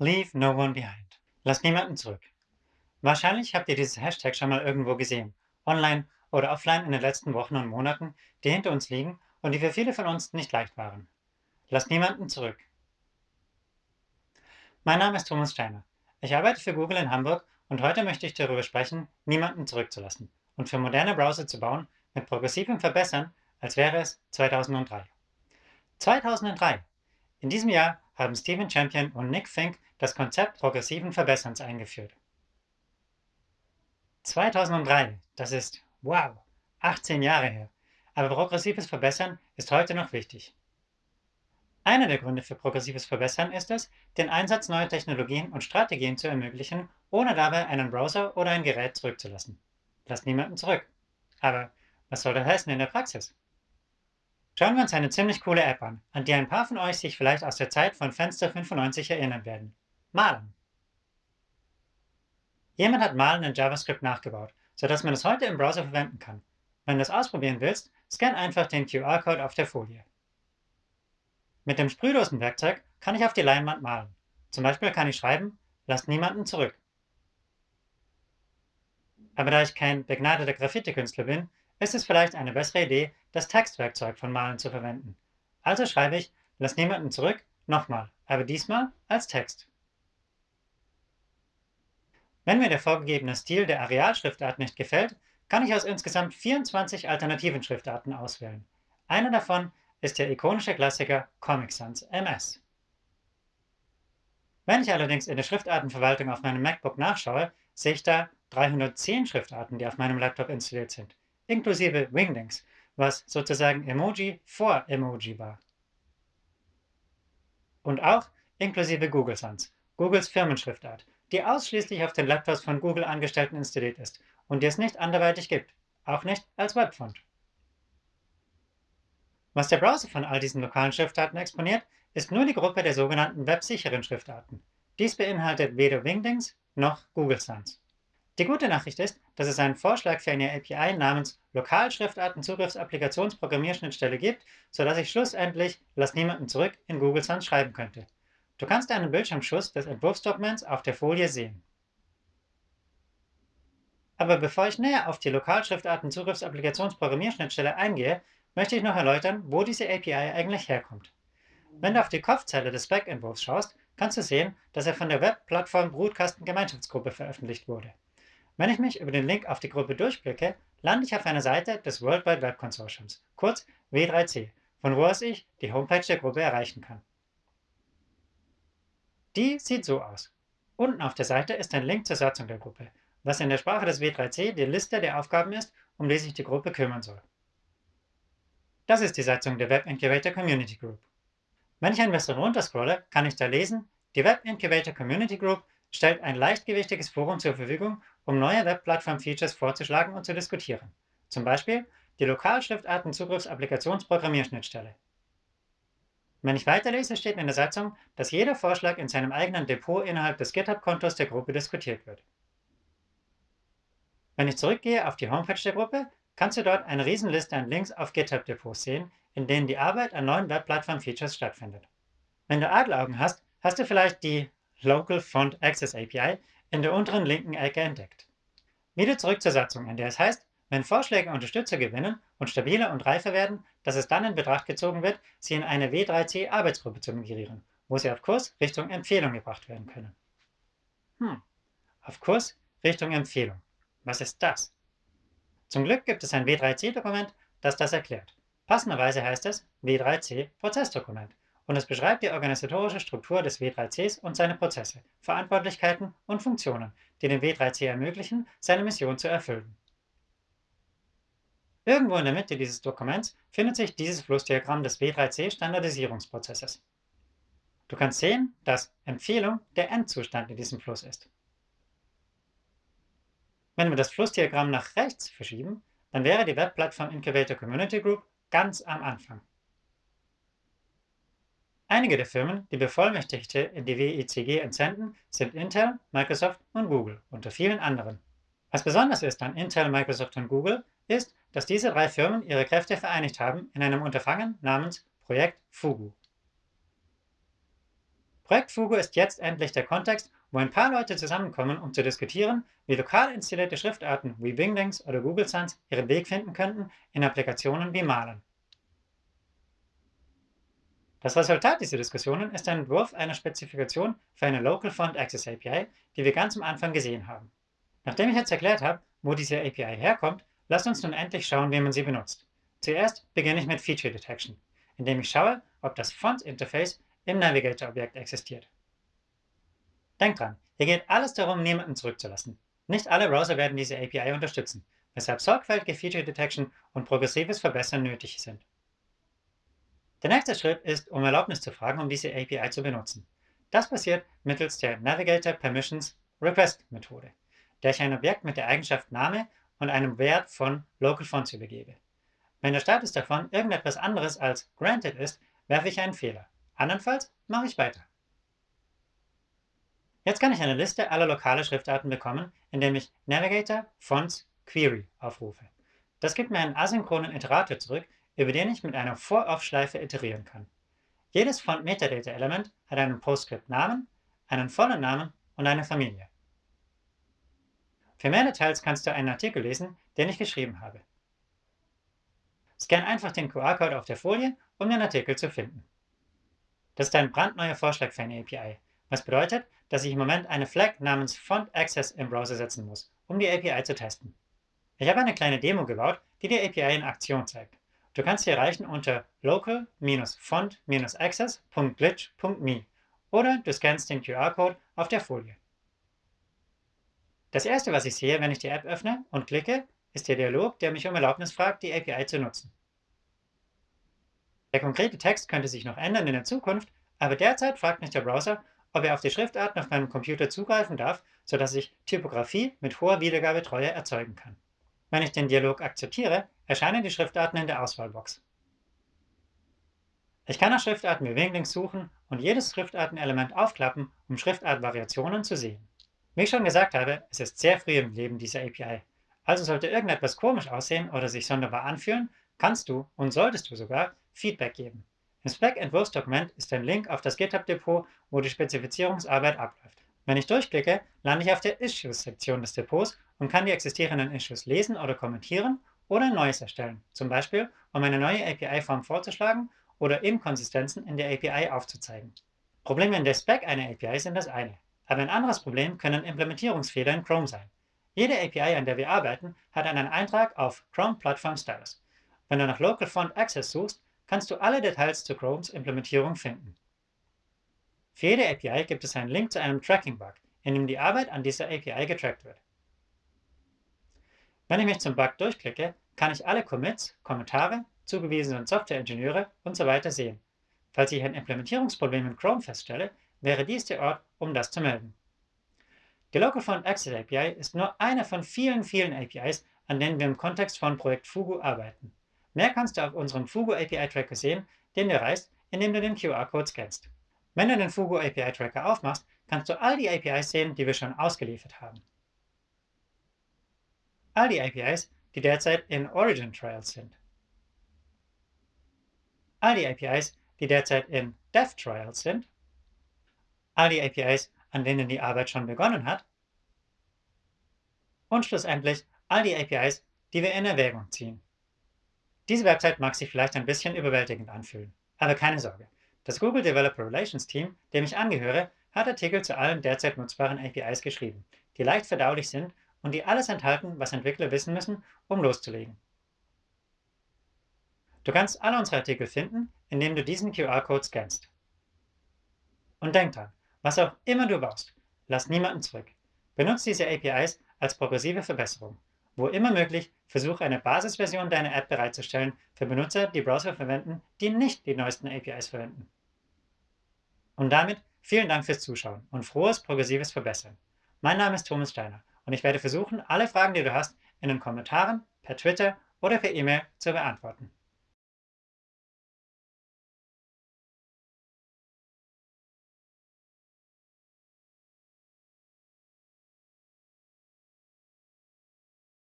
Leave no one behind. Lass niemanden zurück. Wahrscheinlich habt ihr dieses Hashtag schon mal irgendwo gesehen, online oder offline in den letzten Wochen und Monaten, die hinter uns liegen und die für viele von uns nicht leicht waren. Lass niemanden zurück. Mein Name ist Thomas Steiner. Ich arbeite für Google in Hamburg und heute möchte ich darüber sprechen, niemanden zurückzulassen und für moderne Browser zu bauen mit progressivem Verbessern, als wäre es 2003. 2003. In diesem Jahr haben Stephen Champion und Nick Fink das Konzept progressiven Verbesserns eingeführt. 2003, das ist, wow, 18 Jahre her. Aber progressives Verbessern ist heute noch wichtig. Einer der Gründe für progressives Verbessern ist es, den Einsatz neuer Technologien und Strategien zu ermöglichen, ohne dabei einen Browser oder ein Gerät zurückzulassen. Lass niemanden zurück. Aber was soll das heißen in der Praxis? Schauen wir uns eine ziemlich coole App an, an die ein paar von euch sich vielleicht aus der Zeit von Fenster 95 erinnern werden. Malen. Jemand hat Malen in JavaScript nachgebaut, sodass man es heute im Browser verwenden kann. Wenn du es ausprobieren willst, scan einfach den QR-Code auf der Folie. Mit dem sprühlosen Werkzeug kann ich auf die Leinwand malen. Zum Beispiel kann ich schreiben, lasst niemanden zurück. Aber da ich kein begnadeter Graffiti-Künstler bin, ist es vielleicht eine bessere Idee, das Textwerkzeug von Malen zu verwenden. Also schreibe ich, lass niemanden zurück, nochmal, aber diesmal als Text. Wenn mir der vorgegebene Stil der Arealschriftart nicht gefällt, kann ich aus insgesamt 24 alternativen Schriftarten auswählen. Eine davon ist der ikonische Klassiker Comic Sans MS. Wenn ich allerdings in der Schriftartenverwaltung auf meinem MacBook nachschaue, sehe ich da 310 Schriftarten, die auf meinem Laptop installiert sind inklusive Wingdings, was sozusagen Emoji vor Emoji war. Und auch inklusive Google Sans, Googles Firmenschriftart, die ausschließlich auf den Laptops von Google Angestellten installiert ist und die es nicht anderweitig gibt, auch nicht als Webfont. Was der Browser von all diesen lokalen Schriftarten exponiert, ist nur die Gruppe der sogenannten websicheren Schriftarten. Dies beinhaltet weder Wingdings noch Google Sans. Die gute Nachricht ist, dass es einen Vorschlag für eine API namens Lokalschriftartenzugriffsapplikationsprogrammierschnittstelle gibt, sodass ich schlussendlich Lass niemanden zurück in Google Sans schreiben könnte. Du kannst einen Bildschirmschuss des Entwurfsdokuments auf der Folie sehen. Aber bevor ich näher auf die Lokalschriftartenzugriffsapplikationsprogrammierschnittstelle eingehe, möchte ich noch erläutern, wo diese API eigentlich herkommt. Wenn du auf die Kopfzeile des Spec-Entwurfs schaust, kannst du sehen, dass er von der Webplattform Brutkasten Gemeinschaftsgruppe veröffentlicht wurde. Wenn ich mich über den Link auf die Gruppe durchklicke, lande ich auf einer Seite des World Wide Web Consortiums, kurz W3C, von wo aus ich die Homepage der Gruppe erreichen kann. Die sieht so aus. Unten auf der Seite ist ein Link zur Satzung der Gruppe, was in der Sprache des W3C die Liste der Aufgaben ist, um die sich die Gruppe kümmern soll. Das ist die Satzung der Web Incubator Community Group. Wenn ich ein bisschen runterscrolle, kann ich da lesen, die Web Incubator Community Group stellt ein leichtgewichtiges Forum zur Verfügung, um neue Webplattform-Features vorzuschlagen und zu diskutieren. Zum Beispiel die Lokalschriftarten-Zugriffs-Applikationsprogrammierschnittstelle. Wenn ich weiterlese, steht in der Satzung, dass jeder Vorschlag in seinem eigenen Depot innerhalb des GitHub-Kontos der Gruppe diskutiert wird. Wenn ich zurückgehe auf die Homepage der Gruppe, kannst du dort eine Riesenliste an Links auf GitHub-Depots sehen, in denen die Arbeit an neuen Webplattform-Features stattfindet. Wenn du Adleraugen hast, hast du vielleicht die Local Font Access API in der unteren linken Ecke entdeckt. Wieder zurück zur Satzung, in der es heißt, wenn Vorschläge Unterstützer gewinnen und stabiler und reifer werden, dass es dann in Betracht gezogen wird, sie in eine W3C-Arbeitsgruppe zu migrieren, wo sie auf Kurs Richtung Empfehlung gebracht werden können. Hm, auf Kurs Richtung Empfehlung. Was ist das? Zum Glück gibt es ein W3C-Dokument, das das erklärt. Passenderweise heißt es W3C-Prozessdokument und es beschreibt die organisatorische Struktur des W3Cs und seine Prozesse, Verantwortlichkeiten und Funktionen, die dem W3C ermöglichen, seine Mission zu erfüllen. Irgendwo in der Mitte dieses Dokuments findet sich dieses Flussdiagramm des W3C-Standardisierungsprozesses. Du kannst sehen, dass Empfehlung der Endzustand in diesem Fluss ist. Wenn wir das Flussdiagramm nach rechts verschieben, dann wäre die Webplattform Incubator Community Group ganz am Anfang. Einige der Firmen, die Bevollmächtigte in die WICG entsenden, sind Intel, Microsoft und Google, unter vielen anderen. Was besonders ist an Intel, Microsoft und Google, ist, dass diese drei Firmen ihre Kräfte vereinigt haben in einem Unterfangen namens Projekt Fugu. Projekt Fugu ist jetzt endlich der Kontext, wo ein paar Leute zusammenkommen, um zu diskutieren, wie lokal installierte Schriftarten wie Wingdings oder Google Sans ihren Weg finden könnten in Applikationen wie Malen. Das Resultat dieser Diskussionen ist ein Entwurf einer Spezifikation für eine Local Font Access API, die wir ganz am Anfang gesehen haben. Nachdem ich jetzt erklärt habe, wo diese API herkommt, lasst uns nun endlich schauen, wie man sie benutzt. Zuerst beginne ich mit Feature Detection, indem ich schaue, ob das Font-Interface im Navigator-Objekt existiert. Denkt dran, hier geht alles darum, niemanden zurückzulassen. Nicht alle Browser werden diese API unterstützen, weshalb sorgfältige Feature Detection und progressives Verbessern nötig sind. Der nächste Schritt ist, um Erlaubnis zu fragen, um diese API zu benutzen. Das passiert mittels der Navigator Permissions Request Methode, der ich ein Objekt mit der Eigenschaft Name und einem Wert von Local Fonts übergebe. Wenn der Status davon irgendetwas anderes als Granted ist, werfe ich einen Fehler. Andernfalls mache ich weiter. Jetzt kann ich eine Liste aller lokale Schriftarten bekommen, indem ich Navigator Fonts Query aufrufe. Das gibt mir einen asynchronen Iterator zurück, über den ich mit einer For-Off-Schleife iterieren kann. Jedes Font-Metadata-Element hat einen PostScript-Namen, einen vollen Namen und eine Familie. Für mehr Details kannst du einen Artikel lesen, den ich geschrieben habe. Scan einfach den QR-Code auf der Folie, um den Artikel zu finden. Das ist ein brandneuer Vorschlag für eine API, was bedeutet, dass ich im Moment eine Flag namens Font Access im Browser setzen muss, um die API zu testen. Ich habe eine kleine Demo gebaut, die die API in Aktion zeigt. Du kannst sie erreichen unter local-font-access.glitch.me oder du scannst den QR-Code auf der Folie. Das erste, was ich sehe, wenn ich die App öffne und klicke, ist der Dialog, der mich um Erlaubnis fragt, die API zu nutzen. Der konkrete Text könnte sich noch ändern in der Zukunft, aber derzeit fragt mich der Browser, ob er auf die Schriftarten auf meinem Computer zugreifen darf, sodass ich Typografie mit hoher Wiedergabetreue erzeugen kann. Wenn ich den Dialog akzeptiere, erscheinen die Schriftarten in der Auswahlbox. Ich kann nach Schriftarten wie Wingdings suchen und jedes Schriftartenelement aufklappen, um Schriftartvariationen zu sehen. Wie ich schon gesagt habe, es ist sehr früh im Leben dieser API. Also sollte irgendetwas komisch aussehen oder sich sonderbar anfühlen, kannst du und solltest du sogar Feedback geben. Im Spec-Entwurfsdokument ist ein Link auf das GitHub-Depot, wo die Spezifizierungsarbeit abläuft. Wenn ich durchklicke, lande ich auf der Issues-Sektion des Depots und kann die existierenden Issues lesen oder kommentieren oder ein neues erstellen, zum Beispiel um eine neue API-Form vorzuschlagen oder Inkonsistenzen in der API aufzuzeigen. Probleme in der Spec einer API sind das eine, aber ein anderes Problem können Implementierungsfehler in Chrome sein. Jede API, an der wir arbeiten, hat einen Eintrag auf Chrome Platform Status. Wenn du nach Local Font Access suchst, kannst du alle Details zu Chromes Implementierung finden. Für jede API gibt es einen Link zu einem Tracking-Bug, in dem die Arbeit an dieser API getrackt wird. Wenn ich mich zum Bug durchklicke, kann ich alle Commits, Kommentare, zugewiesenen Softwareingenieure usw. So sehen. Falls ich ein Implementierungsproblem in Chrome feststelle, wäre dies der Ort, um das zu melden. Die Local Font Access API ist nur eine von vielen, vielen APIs, an denen wir im Kontext von Projekt Fugu arbeiten. Mehr kannst du auf unserem Fugu API Tracker sehen, den du erreichst, indem du den QR-Code scannst. Wenn du den Fugu API Tracker aufmachst, kannst du all die APIs sehen, die wir schon ausgeliefert haben. All die APIs, die derzeit in Origin Trials sind. All die APIs, die derzeit in Dev Trials sind. All die APIs, an denen die Arbeit schon begonnen hat. Und schlussendlich all die APIs, die wir in Erwägung ziehen. Diese Website mag sich vielleicht ein bisschen überwältigend anfühlen, aber keine Sorge. Das Google Developer Relations Team, dem ich angehöre, hat Artikel zu allen derzeit nutzbaren APIs geschrieben, die leicht verdaulich sind und die alles enthalten, was Entwickler wissen müssen, um loszulegen. Du kannst alle unsere Artikel finden, indem du diesen QR-Code scannst. Und denk dran, was auch immer du baust, lass niemanden zurück. Benutze diese APIs als progressive Verbesserung. Wo immer möglich, versuche eine Basisversion deiner App bereitzustellen für Benutzer, die Browser verwenden, die nicht die neuesten APIs verwenden. Und damit vielen Dank fürs Zuschauen und frohes progressives Verbessern. Mein Name ist Thomas Steiner und ich werde versuchen, alle Fragen, die du hast, in den Kommentaren, per Twitter oder per E-Mail zu beantworten.